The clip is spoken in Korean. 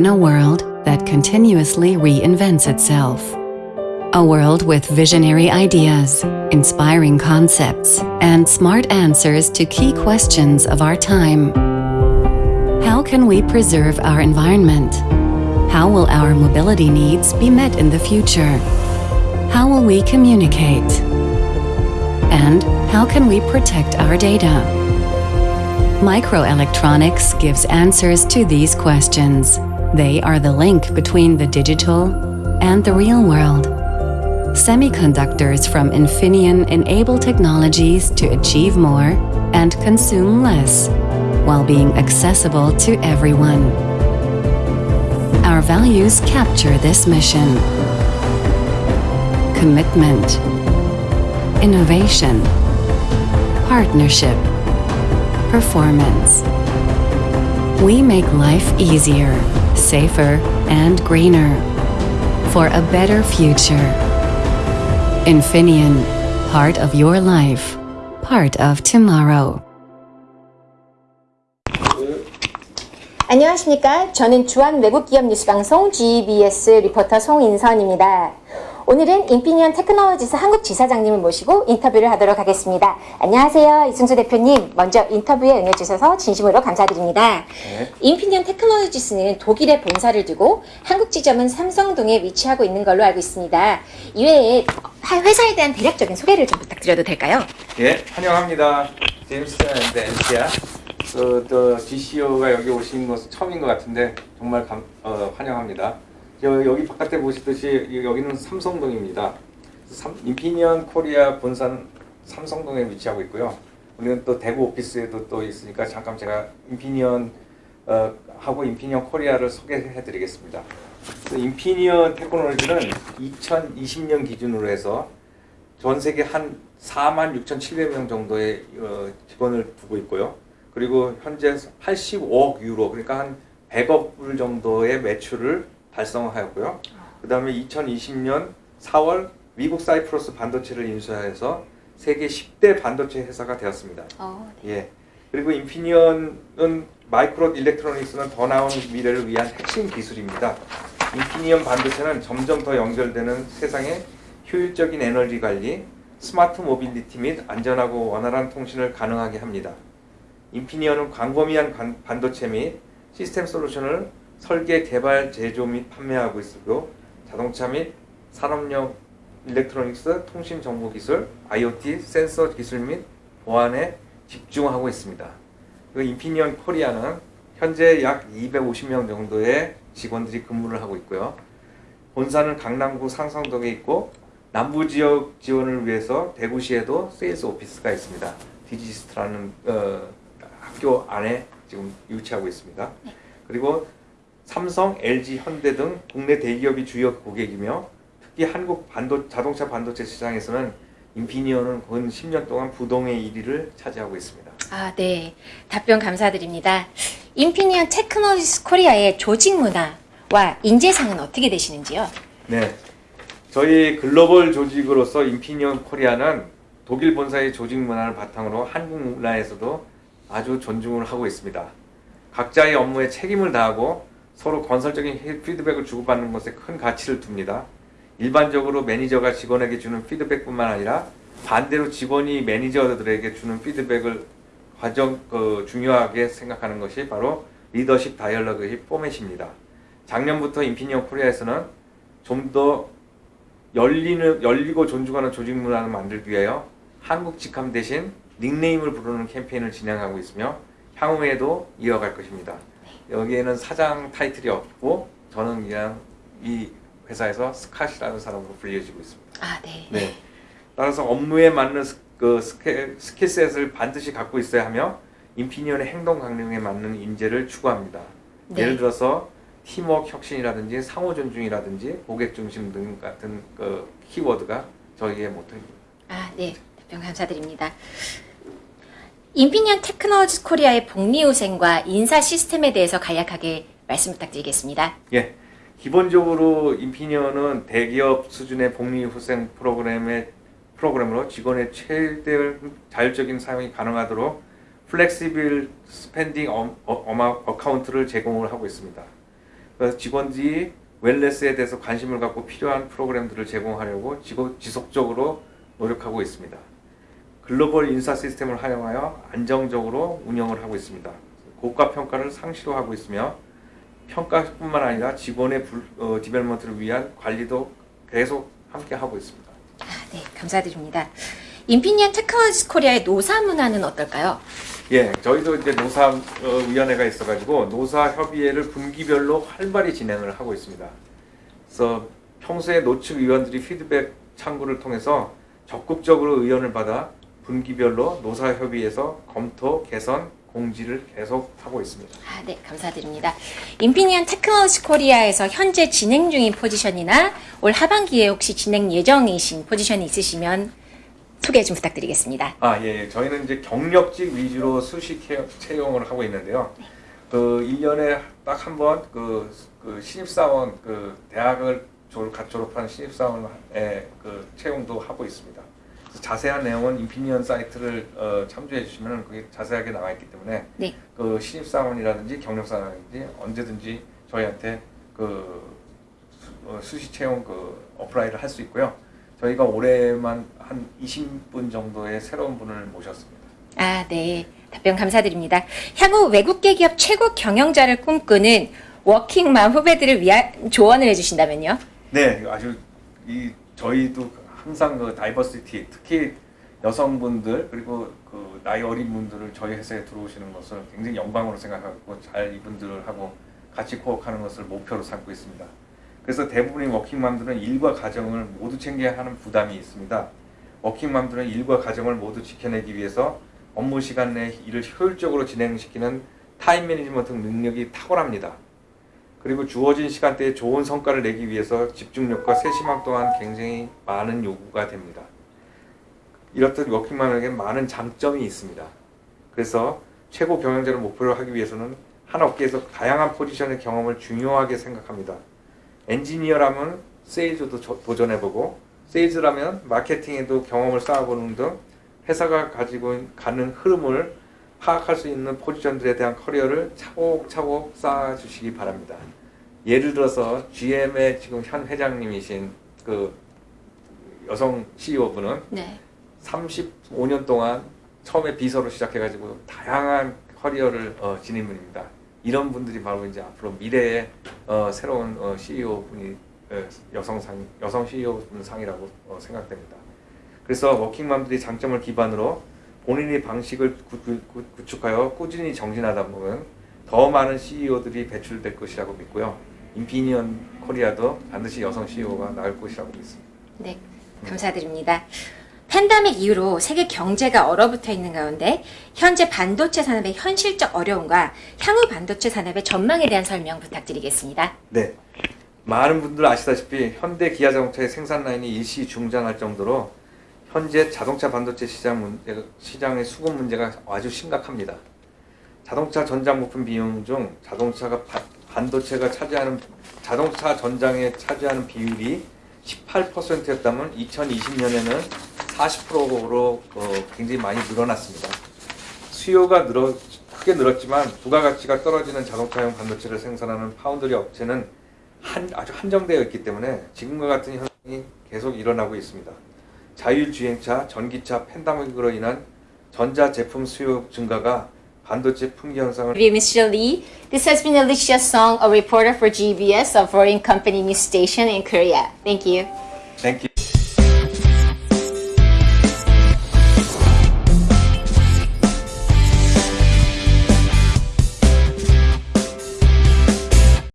In a world that continuously reinvents itself. A world with visionary ideas, inspiring concepts, and smart answers to key questions of our time. How can we preserve our environment? How will our mobility needs be met in the future? How will we communicate? And how can we protect our data? Microelectronics gives answers to these questions. They are the link between the digital and the real world. Semiconductors from Infineon enable technologies to achieve more and consume less, while being accessible to everyone. Our values capture this mission. Commitment, innovation, partnership, performance. We make life easier, safer, and greener for a better future. Infineon, part of your life, part of tomorrow. 안녕하십니까. 저는 주한 외국기업 뉴스방송 GBS 리포터 송인선입니다. 오늘은 인피니언 테크놀로지스 한국 지사장님을 모시고 인터뷰를 하도록 하겠습니다. 안녕하세요. 이승수 대표님. 먼저 인터뷰에 응해주셔서 진심으로 감사드립니다. 네. 인피니언 테크놀로지스는 독일에 본사를 두고 한국 지점은 삼성동에 위치하고 있는 걸로 알고 있습니다. 이외에 회사에 대한 대략적인 소개를 좀 부탁드려도 될까요? 예, 환영합니다. 제임스 앤드 엔시아. 그, 또 GCO가 여기 오신 것은 처음인 것 같은데 정말 감, 어, 환영합니다. 여, 여기 바깥에 보시듯이 여기는 삼성동입니다. 삼, 인피니언 코리아 본사는 삼성동에 위치하고 있고요. 우리는 또 대구 office에도 또 있으니까 잠깐 제가 인피니언 어, 하고 인피니언 코리아를 소개해 드리겠습니다. 인피니언 테크놀로지는 2020년 기준으로 해서 전 세계 한 4만 6,700명 정도의 어, 직원을 두고 있고요. 그리고 현재 85억 유로, 그러니까 한 100억 불 정도의 매출을 달성하였고요. 그 다음에 2020년 4월 미국 사이프러스 반도체를 인수해서 세계 10대 반도체 회사가 되었습니다. 어, 예. 그리고 인피니언은 microelectronics는 더 나은 미래를 위한 핵심 기술입니다. 인피니언 반도체는 점점 더 연결되는 세상의 효율적인 에너지 관리, smart mobility 및 안전하고 원활한 통신을 가능하게 합니다. 인피니언은 광범위한 관- 반도체 및 시스템 솔루션을 설계, 개발, 제조 및 판매하고 있으고 자동차 및 산업용 electronics, 통신 정보 기술, IoT, 센서 기술 및 보안에 집중하고 있습니다. 그 인피니언 코리아는 현재 약 250명 정도의 직원들이 근무를 하고 있고요. 본사는 강남구 삼성동에 있고 남부 지역 지원을 위해서 대구시에도 sales office가 있습니다. 디지스트라는 어, 학교 안에 지금 위치하고 있습니다. 그리고 삼성, LG, 현대 등 국내 대기업이 주요 고객이며 특히 한국 반도, 자동차 반도체 시장에서는 인피니언은 근 10년 동안 부동의 1위를 차지하고 있습니다. 아, 네. 답변 감사드립니다. 인피니언 테크놀로지스 코리아의 조직 문화와 인재상은 어떻게 되시는지요? 네. 저희 글로벌 조직으로서 인피니언 코리아는 독일 본사의 조직 문화를 바탕으로 한국 문화에서도 아주 존중을 하고 있습니다. 각자의 업무에 책임을 다하고 서로 건설적인 피드백을 주고받는 것에 큰 가치를 둡니다. 일반적으로 매니저가 직원에게 주는 피드백뿐만 아니라 반대로 직원이 매니저들에게 주는 피드백을 과정 그 중요하게 생각하는 것이 바로 leadership dialogue의 포맷입니다. 작년부터 인피니언 코리아에서는 좀 더 열리는 열리고 존중하는 조직 문화를 만들기 위하여 한국 직함 대신 닉네임을 부르는 캠페인을 진행하고 있으며 향후에도 이어갈 것입니다. 여기에는 사장 타이틀이 없고 저는 그냥 이 회사에서 스캇이라는 사람으로 불려지고 있습니다. 아, 네. 네. 따라서 업무에 맞는 스, 그 skill, skill set을 반드시 갖고 있어야 하며 인피니언의 행동 강령에 맞는 인재를 추구합니다. 네. 예를 들어서 팀워크 혁신이라든지 상호 존중이라든지 고객 중심 등 같은 그 키워드가 저희의 모토입니다. 아, 네. 답변 감사드립니다. 인피니언 테크놀로지 코리아의 복리후생과 인사 시스템에 대해서 간략하게 말씀 부탁드리겠습니다. 예. 기본적으로 인피니언은 대기업 수준의 복리후생 프로그램의 프로그램으로 직원의 최대 자율적인 사용이 가능하도록 flexible spending 어, account를 제공을 하고 있습니다. 그래서 직원들이 wellness에 대해서 관심을 갖고 필요한 프로그램들을 제공하려고 지속적으로 노력하고 있습니다. 글로벌 인사 시스템을 활용하여 안정적으로 운영을 하고 있습니다. 고가 평가를 상시로 하고 있으며 평가뿐만 아니라 직원의 불, 어, development를 위한 관리도 계속 함께 하고 있습니다. 아, 네, 감사드립니다. 인피니언 테크놀로지스 코리아의 노사 문화는 어떨까요? 예, 저희도 이제 노사 어, 위원회가 있어가지고 노사 협의회를 분기별로 활발히 진행을 하고 있습니다. 그래서 평소에 노측 위원들이 피드백 창구를 통해서 적극적으로 의견을 받아 분기별로 노사 협의회에서 검토, 개선, 공지를 계속 하고 있습니다. 아, 네, 감사드립니다. 인피니언 테크놀로지 코리아에서 현재 진행 중인 포지션이나 올 하반기에 혹시 진행 예정이신 포지션이 있으시면 소개 좀 부탁드리겠습니다. 아, 예, 예. 저희는 이제 경력직 위주로 수시 채- 채용을 하고 있는데요. 그 1년에 딱 한 번 그, 그 신입사원 그 대학을 졸, 갓 졸업한 신입사원의 그 채용도 하고 있습니다. 자세한 내용은 인피니언 사이트를 어, 참조해 주시면 그게 자세하게 나와 있기 때문에 네. 그 신입 사원이라든지 경력 사원이라든지 언제든지 저희한테 그 수- 어, 수시 채용 그 apply를 할 수 있고요. 저희가 올해만 한 20분 정도의 새로운 분을 모셨습니다. 아, 네. 답변 감사드립니다. 향후 외국계 기업 최고 경영자를 꿈꾸는 워킹맘 후배들을 위한 조언을 해주신다면요? 네, 아주 이 저희도 항상 그 diversity, 특히 여성분들 그리고 그 나이 어린 분들을 저희 회사에 들어오시는 것을 굉장히 영광으로 생각하고 잘 이분들하고 같이 코업하는 것을 목표로 삼고 있습니다. 그래서 대부분의 워킹맘들은 일과 가정을 모두 챙겨야 하는 부담이 있습니다. 워킹맘들은 일과 가정을 모두 지켜내기 위해서 업무 시간 내 일을 효율적으로 진행시키는 time management 능력이 탁월합니다. 그리고 주어진 시간대에 좋은 성과를 내기 위해서 집중력과 세심함 또한 굉장히 많은 요구가 됩니다. 이렇듯 워킹맘에게 많은 장점이 있습니다. 그래서 최고 경영자를 목표로 하기 위해서는 한 업계에서 다양한 포지션의 경험을 중요하게 생각합니다. 엔지니어라면 세일즈도 저- 도전해보고 세일즈라면 마케팅에도 경험을 쌓아보는 등 회사가 가지고 가는 흐름을 파악할 수 있는 포지션들에 대한 커리어를 차곡차곡 쌓아주시기 바랍니다. 예를 들어서 GM의 지금 현 회장님이신 그 여성 CEO분은 네. 35년 동안 처음에 비서로 시작해가지고 다양한 커리어를 어, 지닌 분입니다. 이런 분들이 바로 이제 앞으로 미래의 어, 새로운 어, CEO 분이 어, 여성상 여성 CEO 분 상이라고 어, 생각됩니다. 그래서 워킹맘들이 장점을 기반으로 본인의 방식을 구, 구축하여 꾸준히 정진하다 보면 더 많은 CEO들이 배출될 것이라고 믿고요. 인피니언 코리아도 반드시 여성 CEO가 나올 것이라고 믿습니다. 네, 감사드립니다. 팬데믹 이후로 세계 경제가 얼어붙어 있는 가운데 현재 반도체 산업의 현실적 어려움과 향후 반도체 산업의 전망에 대한 설명 부탁드리겠습니다. 네. 많은 분들 아시다시피 현대 기아 자동차의 생산 라인이 일시 중단할 정도로 현재 자동차 반도체 시장 문제, 시장의 수급 문제가 아주 심각합니다. 자동차 전장 부품 비용 중 자동차가 바- 반도체가 차지하는 자동차 전장에 차지하는 비율이 18%였다면 2020년에는 40%로 어, 굉장히 많이 늘어났습니다. 수요가 늘어 크게 늘었지만 부가가치가 떨어지는 자동차용 반도체를 생산하는 파운드리 업체는 한, 아주 한정되어 있기 때문에 지금과 같은 현상이 계속 일어나고 있습니다. 자율주행차, 전기차, 팬데믹으로 인한 전자 제품 수요 증가가 반도체 품귀 현상을 Mr. Lee. This has been Alicia Song, a reporter for GBS, a foreign company news station in Korea. Thank you. Thank you.